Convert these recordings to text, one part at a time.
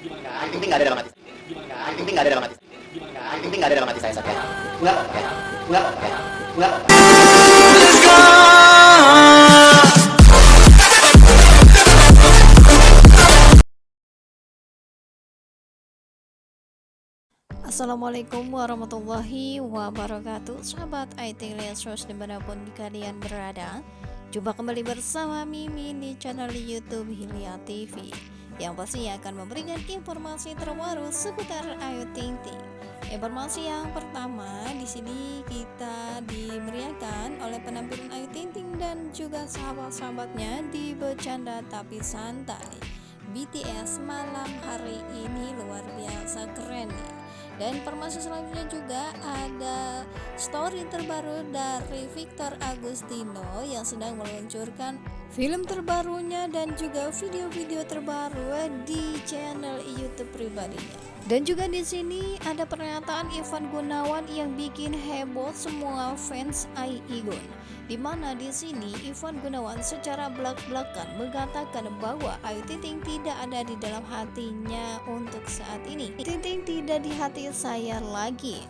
Ayu Ting Ting nggak ada dalam hati. Ayu Ting Ting nggak ada dalam hati. Ayu Ting Ting nggak ada dalam hati saya saat ya. Nggak apa-apa ya. Nggak apa-apa ya. Nggak apa-apa. Assalamualaikum warahmatullahi wabarakatuh Sahabat IT Lesos di mana pun kalian berada Jumpa kembali bersama Mimi di channel Youtube Hilya TV Yang pasti akan memberikan informasi terbaru seputar Ayu Ting Ting. Informasi yang pertama di sini kita dimeriahkan oleh penampilan Ayu Ting Ting dan juga sahabat-sahabatnya di Bercanda Tapi Santai. BTS malam hari ini luar biasa keren ya dan informasi selanjutnya juga ada story terbaru dari Victor Agustino yang sedang meluncurkan film terbarunya dan juga video-video terbaru di channel YouTube pribadinya. Dan juga di sini ada pernyataan Ivan Gunawan yang bikin heboh semua fans Ai Igun. Di mana di sini Ivan Gunawan secara belak-belakan mengatakan bahwa Ayu Ting tidak ada di dalam hatinya untuk saat ini. Ting tidak di hati saya lagi.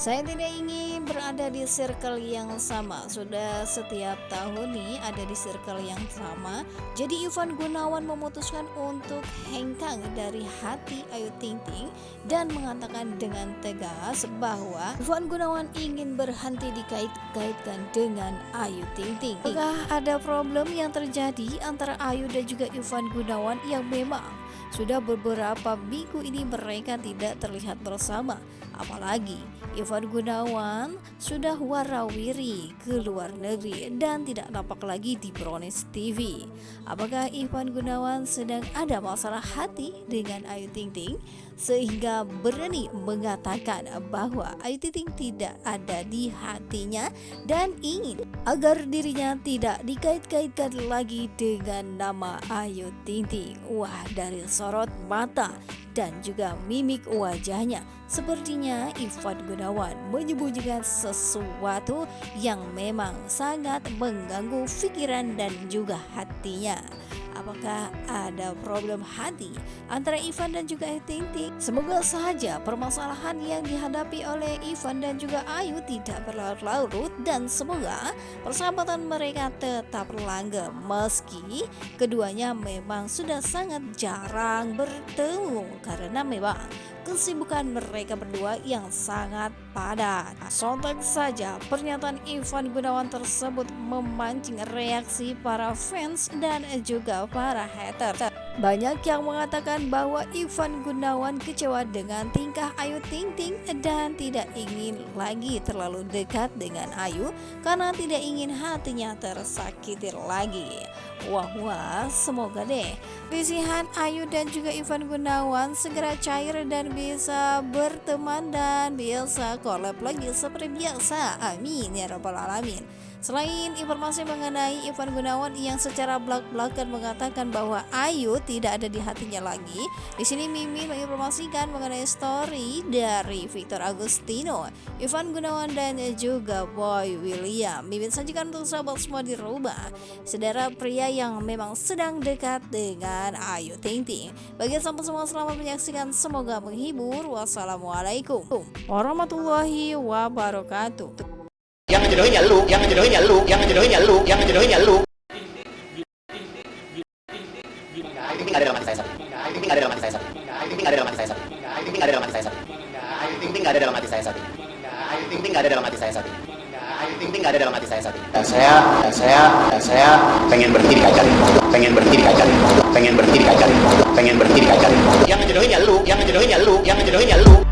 Saya tidak ingin berada di circle yang sama. Sudah setiap tahun nih ada di circle yang sama. Jadi Ivan Gunawan memutuskan untuk hengkang dari hati Ayu Ting Ting dan mengatakan dengan tegas bahwa Ivan Gunawan ingin berhenti dikait-kaitkan dengan Ayu Ting Ting. Apakah ada problem yang terjadi antara Ayu dan juga Ivan Gunawan yang memang sudah beberapa minggu ini mereka tidak terlihat bersama apalagi Ivan Gunawan sudah warawiri ke luar negeri dan tidak nampak lagi di Brownies TV. Apakah Ivan Gunawan sedang ada masalah hati dengan Ayu Ting Ting sehingga berani mengatakan bahwa Ayu Ting tidak ada di hatinya dan ingin agar dirinya tidak dikait-kaitkan lagi dengan nama Ayu Ting Ting. Wah, dari sorot mata dan juga mimik wajahnya sepertinya Ivan Gunawan menyembunyikan sesuatu yang memang sangat mengganggu pikiran dan juga hatinya apakah ada problem hati antara Ivan dan juga Ayu? Semoga saja permasalahan yang dihadapi oleh Ivan dan juga Ayu tidak berlarut-larut dan semoga persahabatan mereka tetap langgeng meski keduanya memang sudah sangat jarang bertemu karena memang kesibukan mereka berdua yang sangat padat. Sontak saja pernyataan Ivan Gunawan tersebut memancing reaksi para fans dan juga para hater. Banyak yang mengatakan bahwa Ivan Gunawan kecewa dengan tingkah Ayu Ting Ting dan tidak ingin lagi terlalu dekat dengan Ayu karena tidak ingin hatinya tersakiti lagi. Wah wah, semoga deh Risihan Ayu dan juga Ivan Gunawan segera cair dan bisa berteman dan bisa collab lagi seperti biasa. Amin ya rabbal alamin. Selain informasi mengenai Ivan Gunawan yang secara belak-belakan mengatakan bahwa Ayu tidak ada di hatinya lagi, di sini Mimi menginformasikan mengenai story dari Victor Agustino, Ivan Gunawan dan juga Boy William. Mimin sajikan untuk sahabat semua di rumah, saudara pria yang memang sedang dekat dengan Ayu Ting Ting. Bagi sahabat semua selamat menyaksikan, semoga menghibur. Wassalamualaikum warahmatullahi wabarakatuh. Yang ngejodohin ya lu, yang ngejodohin ya lu, yang ngejodohin ya lu, yang ngejodohin ya lu. Ting ada dalam hati saya. Ayu Ting ada dalam hati saya. Ayu Ting ada dalam hati saya. Ayu Ting ada dalam hati saya. Ayu Ting ada dalam hati saya. Ayu Ting ada dalam hati saya. Ayu Ting ada dalam hati saya. Dan saya, saya, saya pengen berhenti di kaca. Pengen berhenti di kaca. Pengen berhenti di kaca. Pengen berhenti di kaca. Yang ngejodohin ya lu, yang ngejodohin ya lu, yang ngejodohin ya lu.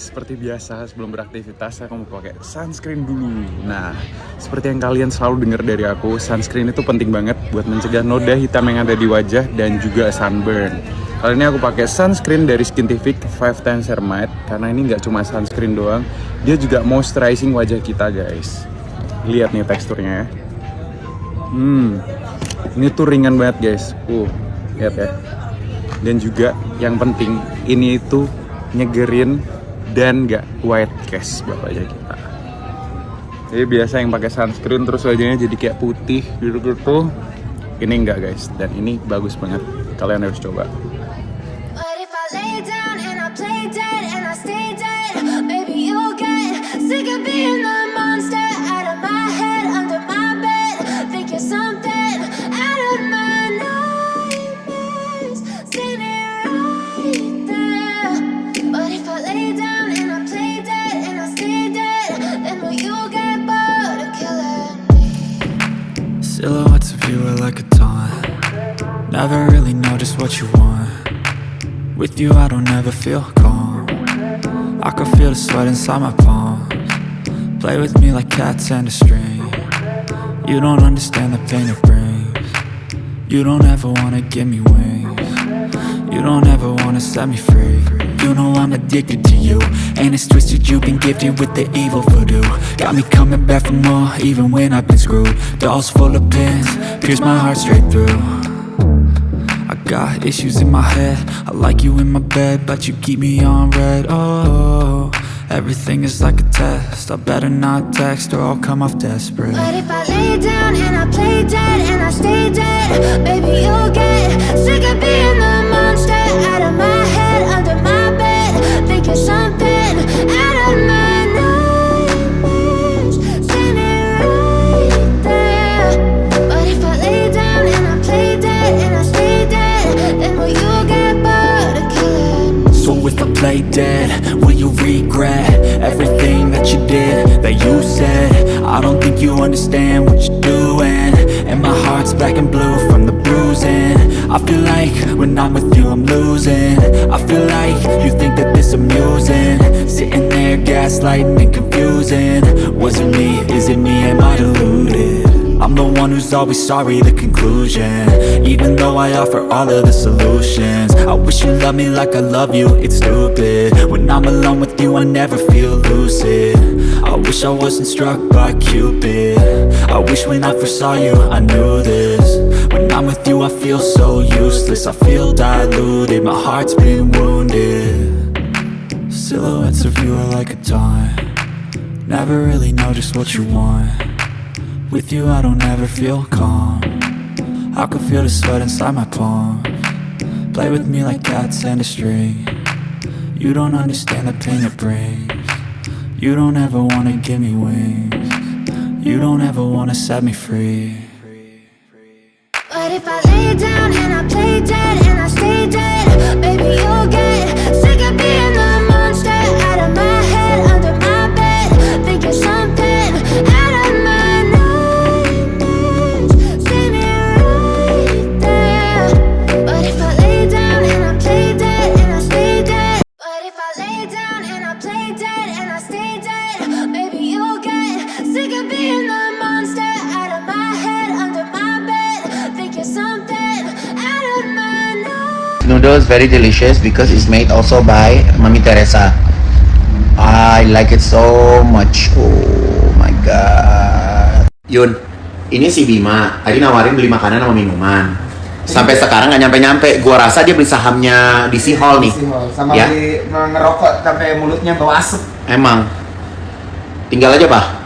Seperti biasa sebelum beraktivitas saya mau pakai sunscreen dulu. Nah, seperti yang kalian selalu dengar dari aku, sunscreen itu penting banget buat mencegah noda hitam yang ada di wajah dan juga sunburn. Kali ini aku pakai sunscreen dari Skintific 5 Times Ceramide karena ini nggak cuma sunscreen doang, dia juga moisturizing wajah kita guys. Lihat nih teksturnya ya. Hmm, ini tuh ringan banget guys. Uh, lihat ya. Dan juga yang penting ini itu nyegerin dan nggak white cast wajah kita Jadi biasa yang pakai sunscreen terus wajahnya jadi kayak putih gitu-gitu. Ini enggak guys, dan ini bagus banget. Kalian harus coba. Silhouettes of you are like a taunt. Never really know just what you want. With you I don't ever feel calm. I can feel the sweat inside my palms. Play with me like cats and a string. You don't understand the pain it brings. You don't ever wanna give me wings. You don't ever wanna set me free You know I'm addicted to you. And it's twisted, you've been gifted with the evil voodoo. Got me coming back for more, even when I've been screwed. Dolls full of pins, pierce my heart straight through. I got issues in my head. I like you in my bed, but you keep me on red. Oh, everything is like a test. I better not text or I'll come off desperate. But if I lay down and I play dead and I stay you understand what you're doing. And my heart's black and blue from the bruising. I feel like when I'm with you I'm losing. I feel like you think that this amusing. Sitting there gaslighting and confusing. Was it me, is it me, am I deluded? I'm the one who's always sorry, the conclusion. Even though I offer all of the solutions. I wish you loved me like I love you, it's stupid. When I'm alone with you, I never feel lucid. I wish I wasn't struck by Cupid. I wish when I first saw you, I knew this. When I'm with you, I feel so useless. I feel diluted, my heart's been wounded. Silhouettes of you are like a taunt Never really know just what you want with you I don't ever feel calm. I can feel the sweat inside my palm. Play with me like cats and a string. You don't understand the pain it brings. You don't ever wanna give me wings. You don't ever wanna set me free. But if I lay down and I play dead and I stay dead, maybe you'll get Noodles very delicious because it's made also by Mami Teresa. I like it so much. Oh my god. Yun, ini si Bima. Tadi nawarin beli makanan sama minuman. Sampai sekarang nggak nyampe-nyampe. Gua rasa dia beli sahamnya di si Hall nih. sama Ya. beli ngerokok sampai mulutnya bau asap Emang. Tinggal aja, Pak.